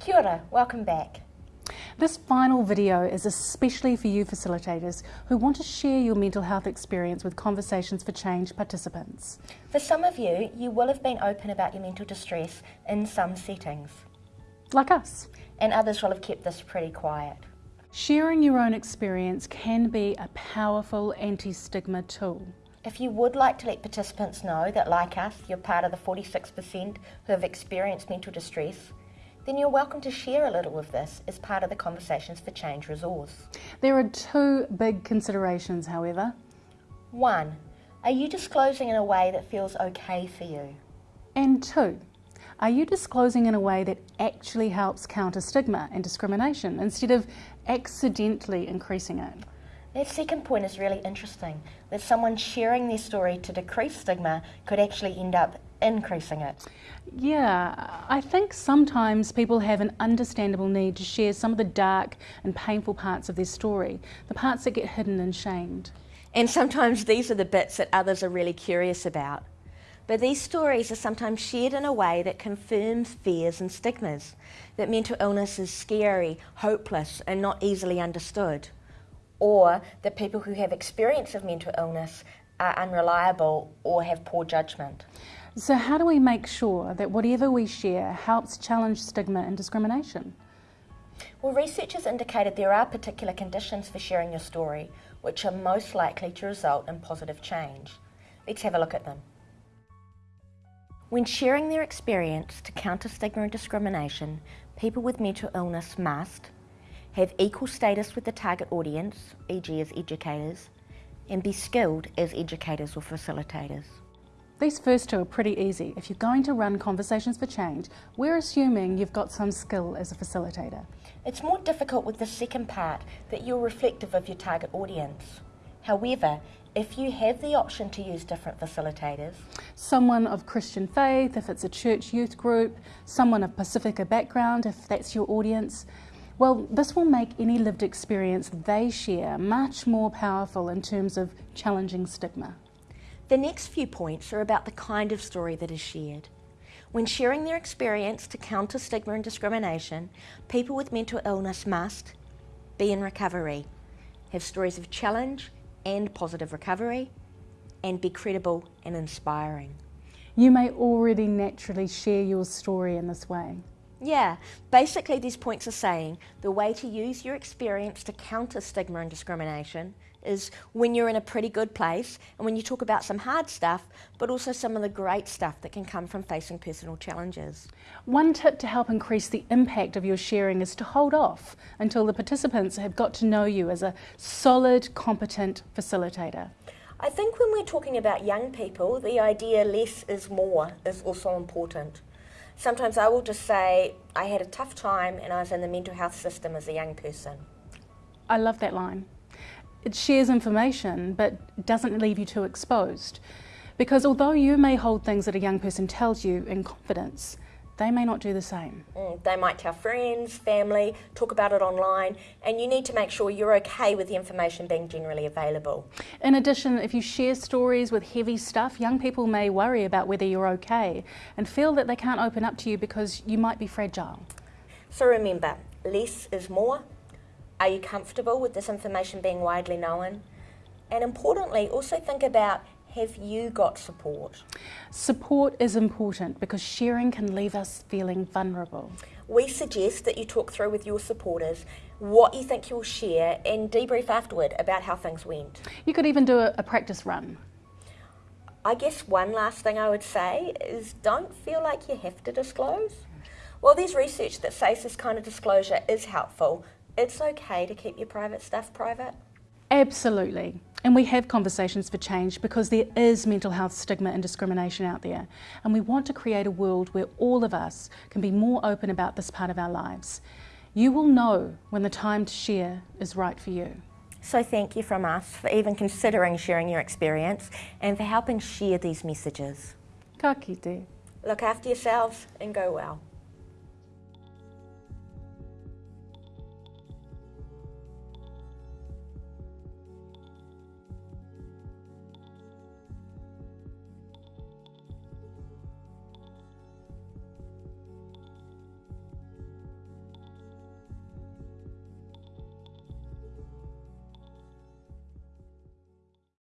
Kia ora, welcome back. This final video is especially for you facilitators who want to share your mental health experience with Conversations for Change participants. For some of you, you will have been open about your mental distress in some settings, Like us. and others will have kept this pretty quiet. Sharing your own experience can be a powerful anti-stigma tool. If you would like to let participants know that, like us, you're part of the 46% who have experienced mental distress, then you're welcome to share a little of this as part of the Conversations for Change resource. There are two big considerations, however. One, are you disclosing in a way that feels okay for you? And two, are you disclosing in a way that actually helps counter stigma and discrimination instead of accidentally increasing it? That second point is really interesting that someone sharing their story to decrease stigma could actually end up increasing it. Yeah, I think sometimes people have an understandable need to share some of the dark and painful parts of their story, the parts that get hidden and shamed. And sometimes these are the bits that others are really curious about. But these stories are sometimes shared in a way that confirms fears and stigmas that mental illness is scary, hopeless, and not easily understood. Or that people who have experience of mental illness are unreliable or have poor judgment. So, how do we make sure that whatever we share helps challenge stigma and discrimination? Well, researchers indicated there are particular conditions for sharing your story which are most likely to result in positive change. Let's have a look at them. When sharing their experience to counter stigma and discrimination, people with mental illness must have equal status with the target audience, e.g., as educators, and be skilled as educators or facilitators. These first two are pretty easy. If you're going to run Conversations for Change, we're assuming you've got some skill as a facilitator. It's more difficult with the second part that you're reflective of your target audience. However, if you have the option to use different facilitators, Someone of Christian faith, if it's a church youth group, someone of Pasifika background, if that's your audience, well, this will make any lived experience they share much more powerful in terms of challenging stigma. The next few points are about the kind of story that is shared. When sharing their experience to counter stigma and discrimination, people with mental illness must be in recovery, have stories of challenge and positive recovery, and be credible and inspiring. You may already naturally share your story in this way. Yeah, basically, these points are saying the way to use your experience to counter stigma and discrimination is when you're in a pretty good place and when you talk about some hard stuff, but also some of the great stuff that can come from facing personal challenges. One tip to help increase the impact of your sharing is to hold off until the participants have got to know you as a solid, competent facilitator. I think when we're talking about young people, the idea less is more is also important. Sometimes I will just say, I had a tough time and I was in the mental health system as a young person. I love that line. It shares information but doesn't leave you too exposed. Because although you may hold things that a young person tells you in confidence, they may not do the same. Mm, They might tell friends, family, talk about it online, and you need to make sure you're okay with the information being generally available. In addition, if you share stories with heavy stuff, young people may worry about whether you're okay and feel that they can't open up to you because you might be fragile. So remember, less is more. Are you comfortable with this information being widely known? And importantly, also think about have you got support? Support is important because sharing can leave us feeling vulnerable. We suggest that you talk through with your supporters what you think you'll share and debrief afterward about how things went. You could even do a, a practice run. I guess one last thing I would say is don't feel like you have to disclose. While there's research that says this kind of disclosure is helpful, it's okay to keep your private stuff private. Absolutely. And we have conversations for change because there is mental health stigma and discrimination out there. And we want to create a world where all of us can be more open about this part of our lives. You will know when the time to share is right for you. So thank you from us for even considering sharing your experience and for helping share these messages. Ka kite. Look after yourselves and go well.